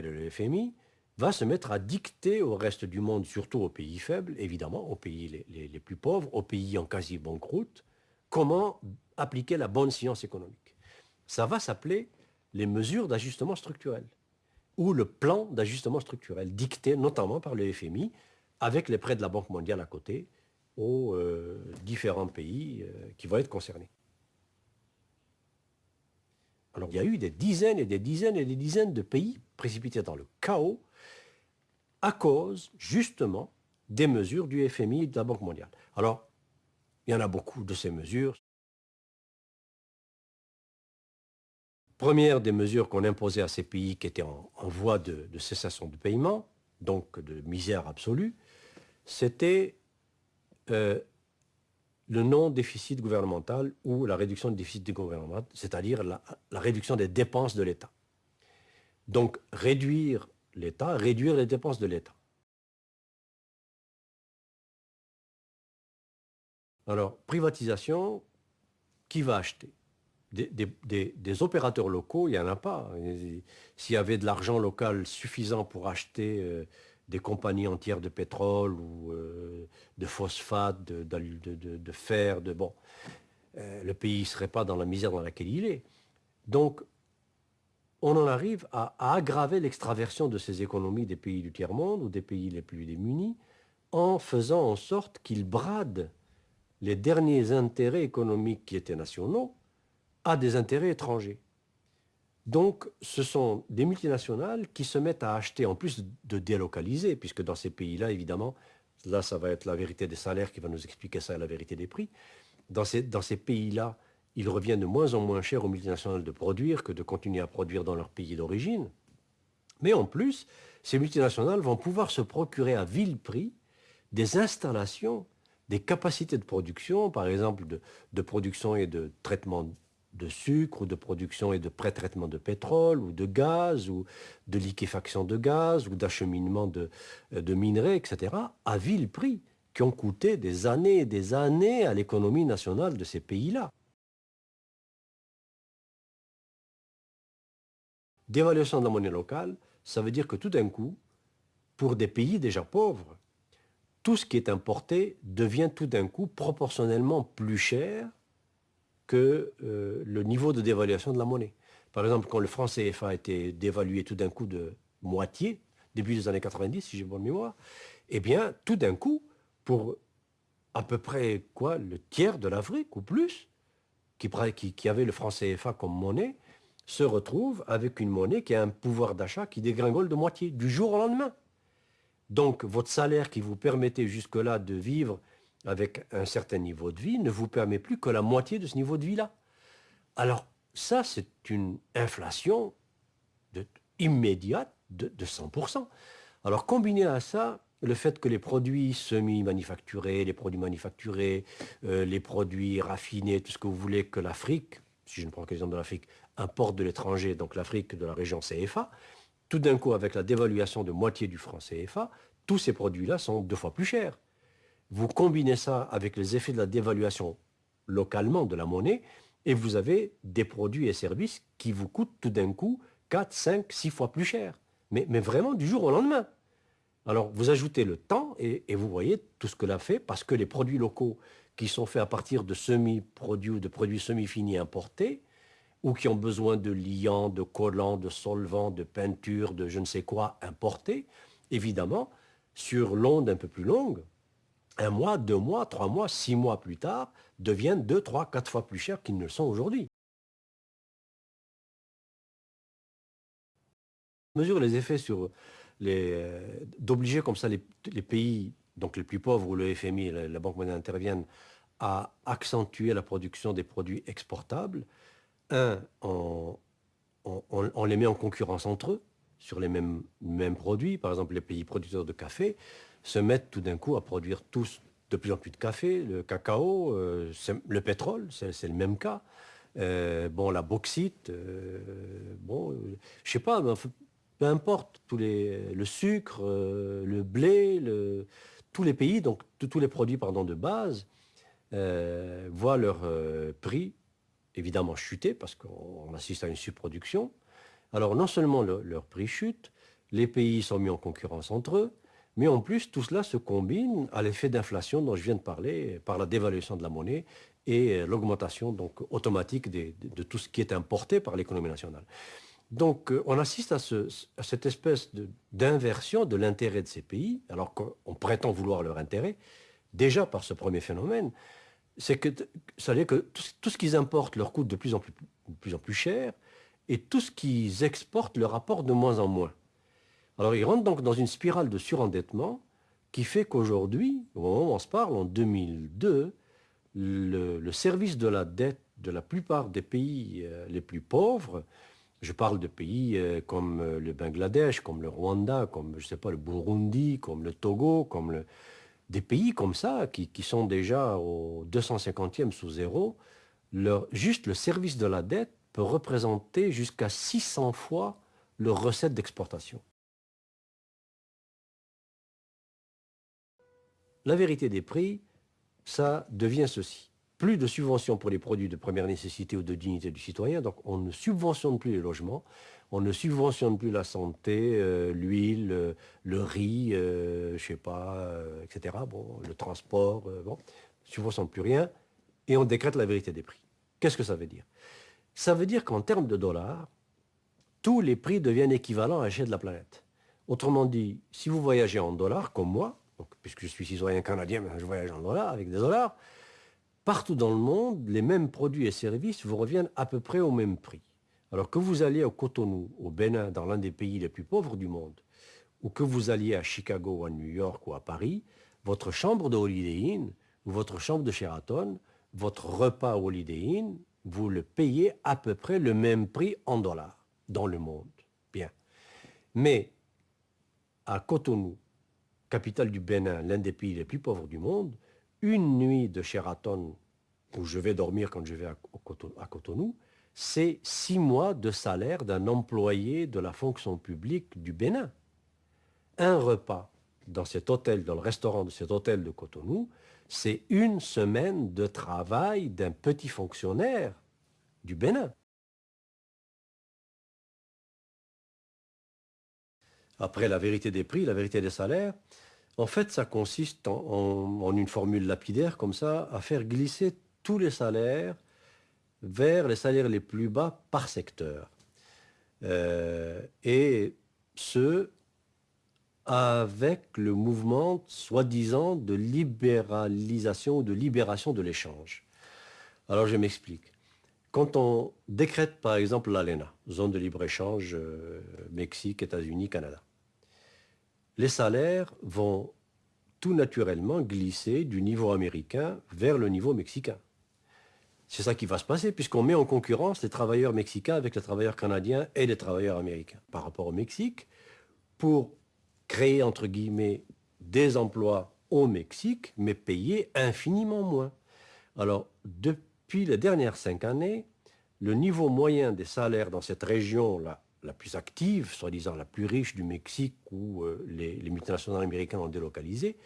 mondiale et le FMI, va se mettre à dicter au reste du monde, surtout aux pays faibles, évidemment, aux pays les, plus pauvres, aux pays en quasi banqueroute, comment appliquer la bonne science économique. Ça va s'appeler les mesures d'ajustement structurel ou le plan d'ajustement structurel, dicté notamment par le FMI, avec les prêts de la Banque mondiale à côté, aux euh, différents pays euh, qui vont être concernés. Alors il y a eu des dizaines et des dizaines et des dizaines de pays précipités dans le chaos à cause justement des mesures du FMI et de la Banque mondiale. Alors, il y en a beaucoup de ces mesures. Première des mesures qu'on imposait à ces pays qui étaient en, voie de, cessation de paiement, donc de misère absolue, c'était euh, le non-déficit gouvernemental ou la réduction du déficit gouvernemental, c'est-à-dire la, réduction des dépenses de l'État. Donc réduire l'État, réduire les dépenses de l'État. Alors, privatisation, qui va acheter? Des, opérateurs locaux, il n'y en a pas. S'il y avait de l'argent local suffisant pour acheter euh, des compagnies entières de pétrole ou euh, de phosphate, de, fer, de bon, euh, le pays ne serait pas dans la misère dans laquelle il est. Donc, on en arrive à, aggraver l'extraversion de ces économies des pays du tiers-monde ou des pays les plus démunis en faisant en sorte qu'ils bradent les derniers intérêts économiques qui étaient nationaux à des intérêts étrangers. Donc, ce sont des multinationales qui se mettent à acheter, en plus de délocaliser, puisque dans ces pays-là, évidemment, là, ça va être la vérité des salaires qui va nous expliquer ça, la vérité des prix. Dans ces, dans ces pays-là, il revient de moins en moins cher aux multinationales de produire que de continuer à produire dans leur pays d'origine. Mais en plus, ces multinationales vont pouvoir se procurer à vil prix des installations, des capacités de production, par exemple de, de production et de traitement de sucre ou de production et de pré-traitement de pétrole ou de gaz ou de liquéfaction de gaz ou d'acheminement de, de minerais, etc., à vil prix, qui ont coûté des années et des années à l'économie nationale de ces pays-là. Dévaluation de la monnaie locale, ça veut dire que tout d'un coup, pour des pays déjà pauvres, tout ce qui est importé devient tout d'un coup proportionnellement plus cher que euh, le niveau de dévaluation de la monnaie. Par exemple, quand le franc CFA a été dévalué tout d'un coup de moitié, début des années 90, si j'ai bonne mémoire, eh bien, tout d'un coup, pour à peu près quoi, le tiers de l'Afrique ou plus, qui, qui avait le franc CFA comme monnaie, se retrouve avec une monnaie qui a un pouvoir d'achat qui dégringole de moitié, du jour au lendemain. Donc votre salaire qui vous permettait jusque-là de vivre avec un certain niveau de vie ne vous permet plus que la moitié de ce niveau de vie-là. Alors ça, c'est une inflation immédiate de, 100%. Alors combiné à ça, le fait que les produits semi-manufacturés, les produits manufacturés, euh, les produits raffinés, tout ce que vous voulez que l'Afrique, si je ne prends que l'exemple de l'Afrique, importe de l'étranger, donc l'Afrique de la région CFA, tout d'un coup, avec la dévaluation de moitié du franc CFA, tous ces produits-là sont deux fois plus chers. Vous combinez ça avec les effets de la dévaluation localement de la monnaie, et vous avez des produits et services qui vous coûtent tout d'un coup 4, 5, 6 fois plus cher. Mais, vraiment du jour au lendemain. Alors vous ajoutez le temps et, et vous voyez tout ce que l'a fait, parce que les produits locaux qui sont faits à partir de semi-produits ou de produits semi-finis importés, ou qui ont besoin de liants, de collants, de solvants, de peinture, de je ne sais quoi importés, évidemment, sur l'onde un peu plus longue, un mois, deux mois, trois mois, six mois plus tard, deviennent deux, trois, quatre fois plus chers qu'ils ne le sont aujourd'hui. mesure les effets sur euh, d'obliger comme ça les, pays donc les plus pauvres où le FMI et la Banque mondiale interviennent à accentuer la production des produits exportables un, on, les met en concurrence entre eux sur les mêmes, produits. Par exemple, les pays producteurs de café se mettent tout d'un coup à produire tous de plus en plus de café, le cacao, euh, le pétrole, c'est le même cas. Euh, bon, la bauxite, euh, bon, je sais pas, peu importe, tous le sucre, le blé, tous les pays, donc tous les produits pardon, de base, voient leur prix évidemment chuter parce qu'on assiste à une surproduction. Alors non seulement leur prix chute, les pays sont mis en concurrence entre eux, mais en plus, tout cela se combine à l'effet d'inflation dont je viens de parler, par la dévaluation de la monnaie et l'augmentation donc automatique de, tout ce qui est importé par l'économie nationale. Donc euh, on assiste à, cette espèce d'inversion de, l'intérêt de ces pays, alors qu'on prétend vouloir leur intérêt, déjà par ce premier phénomène, c'est que que tout, ce qu'ils importent leur coûte de plus en plus cher, et tout ce qu'ils exportent leur apporte de moins en moins. Alors ils rentrent donc dans une spirale de surendettement qui fait qu'aujourd'hui, au moment où on se parle, en 2002, le, service de la dette de la plupart des pays euh, les plus pauvres, je parle de pays euh, comme euh, le Bangladesh, comme le Rwanda, comme je sais pas, le Burundi, comme le Togo, comme des pays comme ça qui, sont déjà au 250e sous zéro, juste le service de la dette peut représenter jusqu'à 600 fois leur recette d'exportation. La vérité des prix, ça devient ceci. Plus de subventions pour les produits de première nécessité ou de dignité du citoyen, donc on ne subventionne plus les logements, on ne subventionne plus la santé, euh, l'huile, euh, le riz, euh, je sais pas, etc. Bon, le transport, bon, on ne subventionne plus rien, et on décrète la vérité des prix. Qu'est-ce que ça veut dire? Ça veut dire qu'en termes de dollars, tous les prix deviennent équivalents à l'échelle de la planète. Autrement dit, si vous voyagez en dollars, comme moi, puisque je suis citoyen canadien, je voyage en dollars, avec des dollars, partout dans le monde, les mêmes produits et services vous reviennent à peu près au même prix. Alors que vous alliez au Cotonou, au Bénin, dans l'un des pays les plus pauvres du monde, ou que vous alliez à Chicago à New York ou à Paris, votre chambre de Holiday Inn ou votre chambre de Sheraton, votre repas Holiday Inn, vous le payez à peu près le même prix en dollars dans le monde. Bien. Mais à Cotonou, capitale du Bénin, l'un des pays les plus pauvres du monde, une nuit de Sheraton, où je vais dormir quand je vais à Cotonou, c'est six mois de salaire d'un employé de la fonction publique du Bénin. Un repas dans cet hôtel, dans le restaurant de cet hôtel de Cotonou, c'est une semaine de travail d'un petit fonctionnaire du Bénin. Après la vérité des prix, la vérité des salaires, en fait, ça consiste en, une formule lapidaire comme ça, à faire glisser tous les salaires vers les salaires les plus bas par secteur. Euh, et ce, avec le mouvement soi-disant de libéralisation ou de libération de l'échange. Alors je m'explique. Quand on décrète par exemple l'ALENA, zone de libre-échange euh, Mexique, États-Unis, Canada, les salaires vont tout naturellement glisser du niveau américain vers le niveau mexicain. C'est ça qui va se passer, puisqu'on met en concurrence les travailleurs mexicains avec les travailleurs canadiens et les travailleurs américains par rapport au Mexique, pour créer, entre guillemets, des emplois au Mexique, mais payés infiniment moins. Alors, depuis les dernières cinq années, le niveau moyen des salaires dans cette région-là la plus active, soi-disant la plus riche du Mexique où euh, les, multinationales américaines ont délocalisé,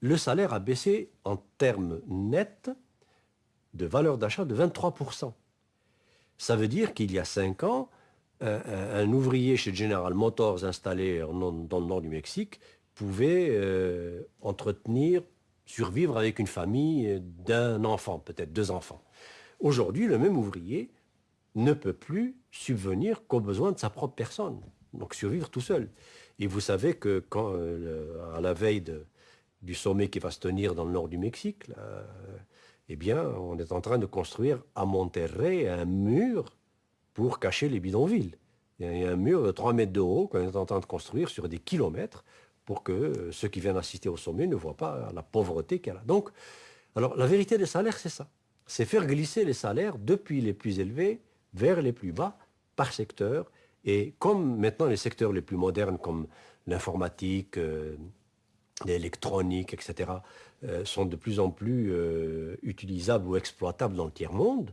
le salaire a baissé en termes nets de valeur d'achat de 23%. Ça veut dire qu'il y a 5 ans, un, ouvrier chez General Motors installé dans le nord du Mexique pouvait euh, entretenir, survivre avec une famille d'un enfant, peut-être deux enfants. Aujourd'hui, le même ouvrier ne peut plus subvenir qu'aux besoins de sa propre personne, donc survivre tout seul. Et vous savez que euh, à la veille du sommet qui va se tenir dans le nord du Mexique, euh, eh bien, on est en train de construire à Monterrey un mur pour cacher les bidonvilles. Il y a un mur de 3 mètres de haut qu'on est en train de construire sur des kilomètres pour que euh, ceux qui viennent assister au sommet ne voient pas la pauvreté qu'elle a. Donc, alors la vérité des salaires, c'est ça. C'est faire glisser les salaires depuis les plus élevés vers les plus bas par secteur. Et comme maintenant les secteurs les plus modernes comme l'informatique, euh, l'électronique, etc., euh, sont de plus en plus utilisables ou exploitables dans le tiers-monde,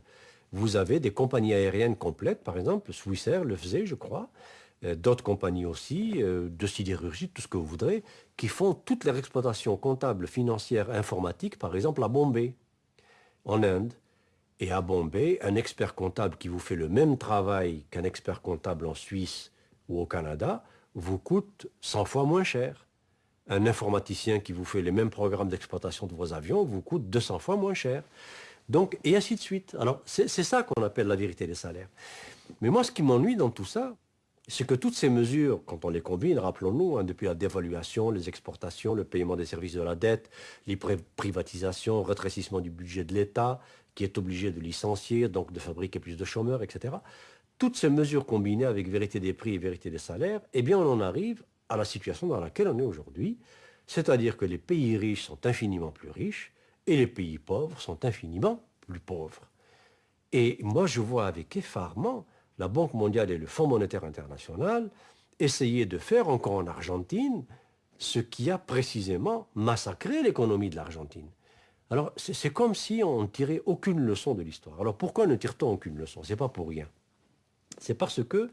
vous avez des compagnies aériennes complètes, par exemple, Swissair le faisait, je crois, d'autres compagnies aussi, de sidérurgie, tout ce que vous voudrez, qui font toutes leurs exploitations comptables, financières, informatiques, par exemple à Bombay, en Inde. Et à Bombay, un expert comptable qui vous fait le même travail qu'un expert comptable en Suisse ou au Canada vous coûte 100 fois moins cher. Un informaticien qui vous fait les mêmes programmes d'exploitation de vos avions vous coûte 200 fois moins cher. Et ainsi de suite. Alors, c'est ça qu'on appelle la vérité des salaires. Mais moi, ce qui m'ennuie dans tout ça, c'est que toutes ces mesures, quand on les combine, rappelons-nous, hein, depuis la dévaluation, les exportations, le paiement des services de la dette, les privatisations, le rétrécissement du budget de l'État, qui est obligé de licencier, donc de fabriquer plus de chômeurs, etc. Toutes ces mesures combinées avec vérité des prix et vérité des salaires, eh bien on en arrive à la situation dans laquelle on est aujourd'hui, c'est-à-dire que les pays riches sont infiniment plus riches et les pays pauvres sont infiniment plus pauvres. Et moi je vois avec effarement la Banque mondiale et le Fonds monétaire international essayer de faire encore en Argentine ce qui a précisément massacré l'économie de l'Argentine. Alors c'est comme si on ne tirait aucune leçon de l'histoire. Alors pourquoi ne tire-t-on aucune leçon? Ce n'est pas pour rien. C'est parce que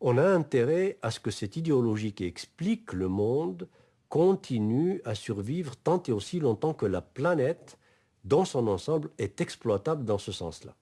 on a intérêt à ce que cette idéologie qui explique le monde continue à survivre tant et aussi longtemps que la planète, dans son ensemble, est exploitable dans ce sens-là.